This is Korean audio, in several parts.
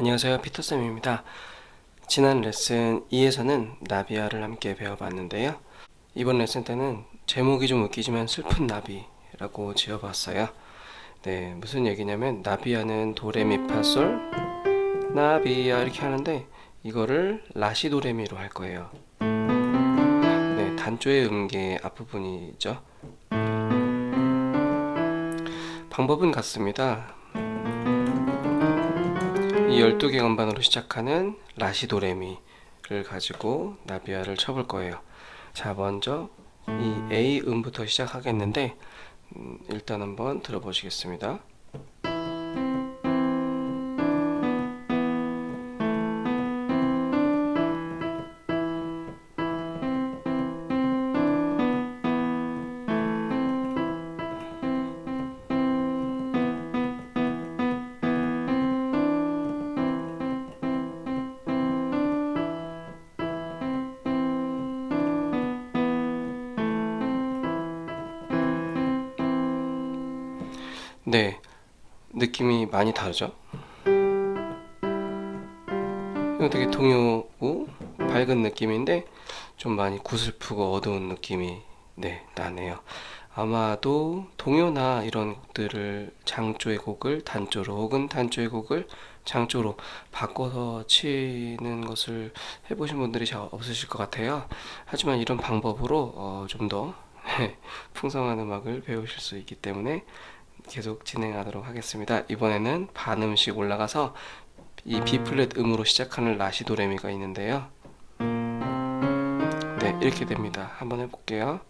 안녕하세요. 피터쌤입니다. 지난 레슨 2에서는 나비아를 함께 배워봤는데요. 이번 레슨 때는 제목이 좀 웃기지만 슬픈 나비라고 지어봤어요. 네 무슨 얘기냐면 나비아는 도레미파솔 나비아 이렇게 하는데 이거를 라시도레미로 할 거예요. 네 단조의 음계 앞부분이죠. 방법은 같습니다 이 12개 건반으로 시작하는 라시도레미를 가지고 나비아를 쳐볼 거예요. 자 먼저 이 A 음부터 시작하겠는데 음, 일단 한번 들어보시겠습니다 네. 느낌이 많이 다르죠? 되게 동요고 밝은 느낌인데 좀 많이 구슬프고 어두운 느낌이 네 나네요. 아마도 동요나 이런 곡들을 장조의 곡을 단조로 혹은 단조의 곡을 장조로 바꿔서 치는 것을 해보신 분들이 잘 없으실 것 같아요. 하지만 이런 방법으로 어, 좀더 풍성한 음악을 배우실 수 있기 때문에 계속 진행하도록 하겠습니다. 이번에는 반음씩 올라가서 이 B 플랫 음으로 시작하는 라시 도레미가 있는데요. 네, 이렇게 됩니다. 한번 해볼게요.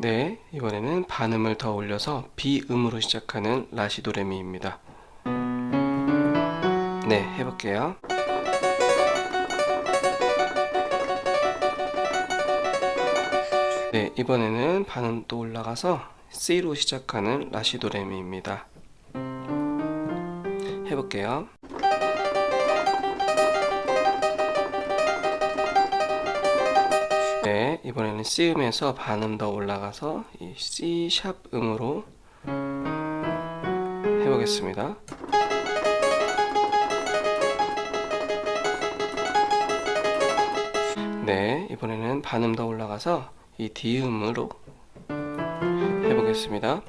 네, 이번에는 반음을 더 올려서 B 음으로 시작하는 라시 도레미입니다. 네, 해볼게요. 네, 이번에는 반음 또 올라가서 C로 시작하는 라시도레미입니다. 해볼게요. 네, 이번에는 C음에서 반음 더 올라가서 이 C 샵 음으로 해보겠습니다. 네, 이번에는 반음 더 올라가서 이 D음으로 해보겠습니다.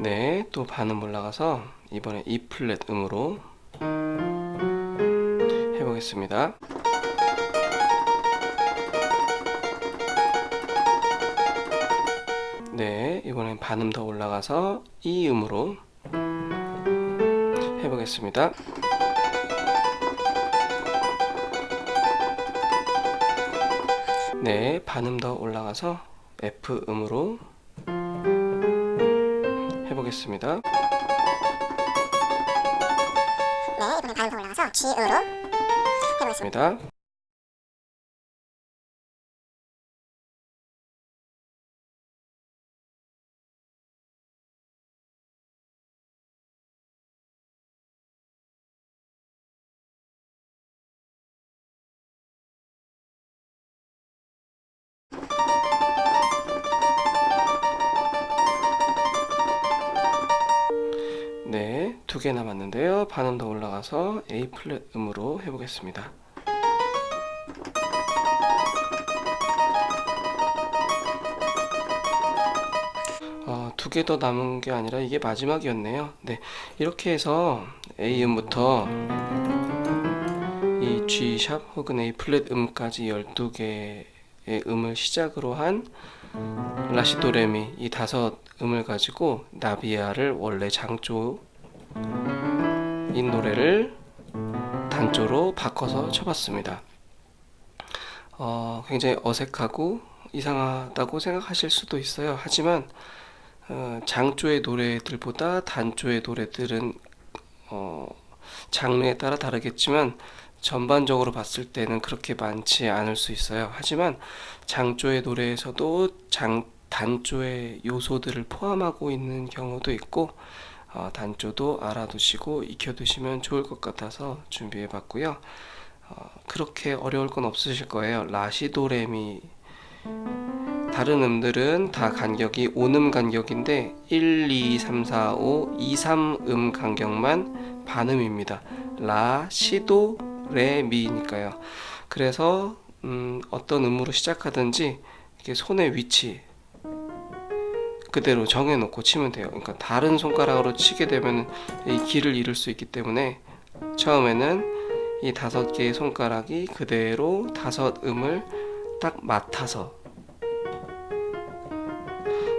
네, 또 반음 올라가서 이번에 E 플랫 음으로 해보겠습니다. 네, 이번엔 반음 더 올라가서 E 음으로 해보겠습니다. 네, 반음 더 올라가서 F 음으로 해보겠습니다. 네, 반음 더 올라가서 G으로 해보겠습니다. 개 남았는데요. 반음 더 올라가서 A 플랫 음으로 해보겠습니다. 어, 두개 더 남은 게 아니라 이게 마지막이었네요. 네, 이렇게 해서 A 음부터 이 G 샵 혹은 A 플랫 음까지 12개의 음을 시작으로 한 라시도레미 이 다섯 음을 가지고 나비아를 원래 장조 인 노래를 단조로 바꿔서 쳐봤습니다. 어, 굉장히 어색하고 이상하다고 생각하실 수도 있어요. 하지만 어, 장조의 노래들보다 단조의 노래들은 어, 장르에 따라 다르겠지만 전반적으로 봤을 때는 그렇게 많지 않을 수 있어요. 하지만 장조의 노래에서도 장, 단조의 요소들을 포함하고 있는 경우도 있고 어, 단조도 알아두시고 익혀두시면 좋을 것 같아서 준비해 봤고요. 어, 그렇게 어려울 건 없으실 거예요. 라시도레미 다른 음들은 다 간격이 5음 간격인데 1, 2, 3, 4, 5, 2, 3음 간격만 반음입니다. 라, 시도, 레, 미니까요. 그래서 음, 어떤 음으로 시작하든지 이렇게 손의 위치 그대로 정해놓고 치면 돼요. 그러니까 다른 손가락으로 치게 되면 이 길을 잃을 수 있기 때문에 처음에는 이 다섯 개의 손가락이 그대로 다섯 음을 딱 맡아서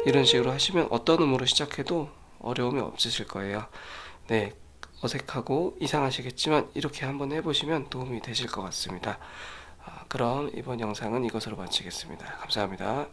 이런 식으로 하시면 어떤 음으로 시작해도 어려움이 없으실 거예요. 네, 어색하고 이상하시겠지만 이렇게 한번 해보시면 도움이 되실 것 같습니다. 아, 그럼 이번 영상은 이것으로 마치겠습니다. 감사합니다.